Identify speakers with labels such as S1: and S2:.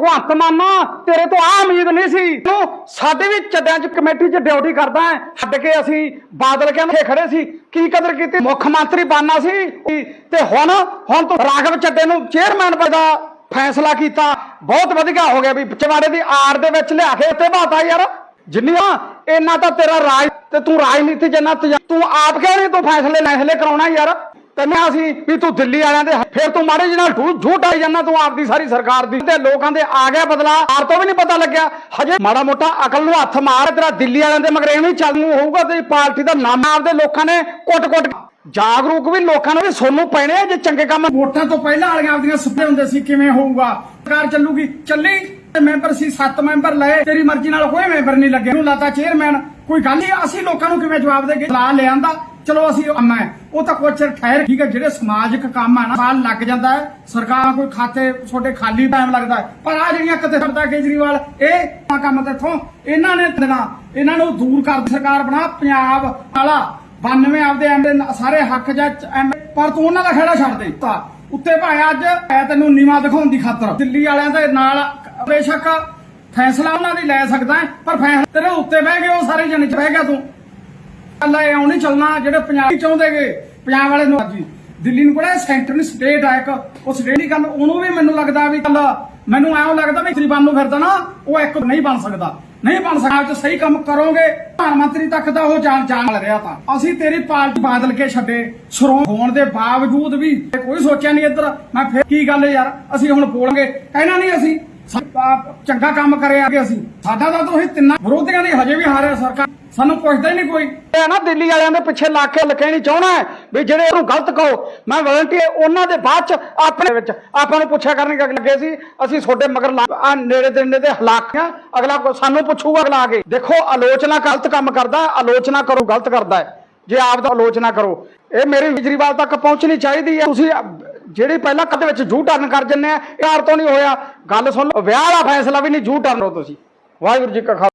S1: ਭਗਵੰਤ ਮਾਨਾ, ਤੇਰੇ ਤੋਂ ਆ ਉਮੀਦ ਨਹੀਂ ਸੀ। ਤੂੰ ਸਾਡੇ ਵੀ ਚੱਡਿਆਂ 'ਚ ਕਮੇਟੀ 'ਚ ਡਿਊਟੀ ਕਰਦਾ ਹੈ। ਛੱਡ ਕੇ ਅਸੀਂ ਬਾਦਲ ਕਹਿੰਦੇ ਖੜੇ ਸੀ। ਕੀ ਕਦਰ ਕੀਤੀ? ਮੁੱਖ ਮੰਤਰੀ ਬਣਨਾ ਸੀ। ਤੇ ਹੁਣ ਹੁਣ ਤੂੰ ਰਾਘਵ ਚੱਡੇ ਨੂੰ ਚੇਅਰਮੈਨ ਦਾ ਫੈਸਲਾ ਕੀਤਾ। ਬਹੁਤ ਵਧੀਆ ਹੋ ਗਿਆ ਵੀ ਚਵਾੜੇ ਦੀ ਆੜ ਦੇ ਵਿੱਚ ਲਿਆ ਕੇ ਉੱਤੇ ਬਾਤਾ ਯਾਰ। ਜਿੰਨੀਆਂ, ਇੰਨਾ ਤਾਂ ਤੇਰਾ ਰਾਜ ਤੇ ਤੂੰ ਰਾਜਨੀਤੀ ਜਨਾ ਤੂੰ ਆਪ ਕਿਉਂ ਨਹੀਂ ਤੂੰ ਫੈਸਲੇ ਫੈਸਲੇ ਕਰਾਉਣਾ ਯਾਰ? ਤੈਨੂੰ ਅਸੀਂ ਵੀ ਤੂੰ ਦਿੱਲੀ ਵਾਲਿਆਂ ਦੇ ਫਿਰ ਤੂੰ ਮਾੜੇ ਜਿਹੇ ਨਾਲ ਝੂਠ ਝੂਠ ਆਈ ਜਾਂਦਾ ਤੂੰ ਆਪਦੀ ਸਾਰੀ ਸਰਕਾਰ ਦੀ। ਤੇ ਲੋਕਾਂ ਦੇ ਆ ਗਿਆ ਬਦਲਾ ਆਰ ਤੋਂ ਵੀ ਨਹੀਂ ਪਤਾ ਲੱਗਿਆ। ਹਜੇ ਮਾੜਾ ਮੋਟਾ ਅਕਲ ਨੂੰ ਹੱਥ ਮਾਰ ਤੇਰਾ ਦਿੱਲੀ ਵਾਲਿਆਂ ਦੇ ਮਗਰ ਐਵੇਂ ਚੱਲੂ ਹੋਊਗਾ ਤੇ ਪਾਰਟੀ ਦਾ ਨਾਮ ਆਪਦੇ ਲੋਕਾਂ ਨੇ ਕੁੱਟ-ਕੁੱਟ ਜਾਗਰੂਕ ਵੀ ਲੋਕਾਂ ਨੂੰ ਵੀ ਸੋਨੂੰ ਪੈਣੇ ਜੇ ਚੰਗੇ ਕੰਮ
S2: ਵੋਟਾਂ ਤੋਂ ਪਹਿਲਾਂ ਵਾਲੀਆਂ ਆਪਦੀਆਂ ਸੁਪਨੇ ਹੁੰਦੇ ਸੀ, ਕਿਵੇਂ ਹੋਊਗਾ? ਸਰਕਾਰ ਚੱਲੂਗੀ, ਚੱਲੀ। ਮੈਂਬਰ ਸੀ 7 ਮੈਂਬਰ ਲਏ। ਤੇਰੀ ਮਰਜ਼ੀ ਨਾਲ ਕੋਈ ਮੈਂਬਰ ਨਹੀਂ ਲੱਗੇ ਨੂੰ ਲਾਤਾ ਚੇਅਰਮੈਨ ਕੋਈ ਗੱਲ ਨਹੀਂ, ਅਸੀਂ ਲੋਕਾਂ ਨੂੰ ਕਿਵੇਂ ਜਵਾਬ ਦੇਗੇ? ਲਾ ਲਿਆਂਦਾ। ਚਲੋ ਅਸੀਂ ਅੰਮਾ ਹੈ। ਉਹ ਤਾਂ ਕੁਛ ਠਹਿਰ, ਠੀਕ ਹੈ, ਜਿਹੜੇ ਸਮਾਜਿਕ ਕੰਮ ਆ ਨਾ, ਸਾਲ ਲੱਗ ਜਾਂਦਾ ਹੈ। ਸਰਕਾਰ ਕੋਈ ਖਾਤੇ ਛੋਟੇ ਖਾਲੀ ਟਾਈਮ ਲੱਗਦਾ ਪਰ ਆ ਜਿਹੜੀਆਂ ਕਿਤੇ ਸਰਦਾ ਕੇਜਰੀਵਾਲ, ਇਹ ਕੰਮ ਤੇ ਇੱਥੋਂ ਇਹਨਾਂ ਨੇ ਦੇਣਾ। ਇਹਨਾਂ ਨੂੰ ਦੂਰ ਕਰ ਸਰਕਾਰ ਬਣਾ ਪੰਜਾਬ ਵਾਲਾ। 92 ਆਪਦੇ ਐਮਏ ਸਾਰੇ ਹੱਕ ਜਾਂ ਪਰ ਤੂੰ ਉਹਨਾਂ ਦਾ ਖੇੜਾ ਛੱਡ ਦੇ। ਤਾਂ ਉੱਤੇ ਭਾਵੇਂ ਅੱਜ ਮੈਂ ਤੈਨੂੰ ਨੀਵਾ ਦਿਖਾਉਣ ਦੀ ਖਾਤਰ ਦਿੱਲੀ ਵਾਲਿਆਂ ਦੇ ਨਾਲ ਬੇਸ਼ੱਕ ਫੈਸਲਾ ਉਹਨਾਂ ਦੀ ਲੈ ਸਕਦਾ ਪਰ ਫੈਸਲਾ ਤੇਰੇ ਉੱਤੇ ਬਹਿ ਗਏ ਉਹ ਸਾਰੇ ਜਣੇ ਚ ਬਹਿ ਗਿਆ ਤੂੰ। ਅੱਲਾ ਇਹ ਨਹੀਂ ਚੱਲਣਾ, ਜਿਹੜੇ ਪੰਜਾਬੀ ਚਾਹੁੰਦੇਗੇ ਪੰਜਾਬ ਵਾਲੇ ਨੂੰ ਜੀ ਦਿੱਲੀ ਨੂੰ ਕਿਹੜਾ ਸੈਂਟਰ ਨੂੰ ਸਟੇਟ ਆ ਇੱਕ, ਉਹ ਸਟੇਟ ਦੀ ਗੱਲ, ਉਹਨੂੰ ਵੀ ਮੈਨੂੰ ਲੱਗਦਾ ਵੀ ਚੱਲ, ਮੈਨੂੰ ਐਂ ਲੱਗਦਾ ਵੀ ਗਰੀਬਾਂ ਨੂੰ ਫਿਰਦਾ ਨਾ, ਉਹ ਇੱਕ ਨਹੀਂ ਬਣ ਸਕਦਾ। ਨਹੀਂ ਬਣ ਸਕਦਾ ਜੇ ਸਹੀ ਕੰਮ ਕਰੋਗੇ ਪ੍ਰਧਾਨ ਮੰਤਰੀ ਤੱਕ ਦਾ ਉਹ ਜਾਣ ਜਾਣ ਲੱਗ ਰਿਹਾ ਤਾਂ। ਅਸੀਂ ਤੇਰੀ ਪਾਰਟੀ ਬਾਦਲ ਕੇ ਛੱਡੇ, ਸ਼ਰੋਂ ਹੋਣ ਦੇ ਬਾਵਜੂਦ ਵੀ, ਕੋਈ ਸੋਚਿਆ ਨਹੀਂ ਇੱਧਰ। ਮੈਂ ਫਿਰ ਕੀ ਗੱਲ ਯਾਰ, ਅਸੀਂ ਹੁਣ ਬੋਲਾਂਗੇ, ਕਹਿਣਾ ਨਹੀਂ ਅਸੀਂ। ਚੰਗਾ ਕੰਮ ਕਰਿਆ ਕਿ ਅਸੀਂ। ਸਾਡਾ ਤਾਂ ਤੁਸੀਂ ਤਿੰਨਾਂ ਵਿਰੋਧੀਆਂ ਦੀ ਹਜੇ ਵੀ ਹਾਰਿਆ ਸਰਕਾਰ। ਸਾਨੂੰ ਪੁੱਛਦਾ ਹੀ ਨਹੀਂ ਕੋਈ।
S1: ਇਹ ਨਾ ਦਿੱਲੀ ਵਾਲਿਆਂ ਦੇ ਪਿੱਛੇ ਲੱਗ ਕੇ ਲਕੇਣੀ ਚਾਹਣਾ ਵੀ ਜਿਹੜੇ ਉਹਨੂੰ ਗਲਤ ਕਹੋ, ਮੈਂ ਵਲੰਟੀਅਰ ਉਹਨਾਂ ਦੇ ਬਾਅਦ ਚ ਆਪਣੇ ਵਿੱਚ ਆਪਾਂ ਨੂੰ ਪੁੱਛਿਆ ਕਰਨਗੇ ਲੱਗੇ ਸੀ, ਅਸੀਂ ਤੁਹਾਡੇ ਮਗਰ ਆ ਨੇੜੇ ਦੇ ਨੇੜੇ ਹਲਾਕਿਆਂ, ਅਗਲਾ ਸਾਨੂੰ ਪੁੱਛੂਗਾ ਅਗਲਾ ਕੇ। ਦੇਖੋ, ਆਲੋਚਨਾ ਗਲਤ ਕੰਮ ਕਰਦਾ, ਆਲੋਚਨਾ ਕਰੋ, ਗਲਤ ਕਰਦਾ ਜੇ ਆਪ ਦਾ ਆਲੋਚਨਾ ਕਰੋ। ਇਹ ਮੇਰੀ ਕੇਜਰੀਵਾਲ ਤੱਕ ਪਹੁੰਚਣੀ ਚਾਹੀਦੀ ਹੈ। ਤੁਸੀਂ ਜਿਹੜੀ ਪਹਿਲਾਂ ਕਦੇ ਵਿੱਚ ਜੂ ਟਰਨ ਕਰ ਜੰਨੇ ਆ ਯਾਰ ਤੋਂ ਨਹੀਂ ਹੋਇਆ। ਗੱਲ ਸੁਣ ਲਓ, ਵਿਆਹ ਦਾ ਫੈਸਲਾ ਵੀ ਨਹੀਂ ਜੂ ਟਰਨ ਹੋ ਤੁਸੀਂ। ਵਾਹਿਗੁਰੂ ਜੀ ਕਾ ਖਾਲਸਾ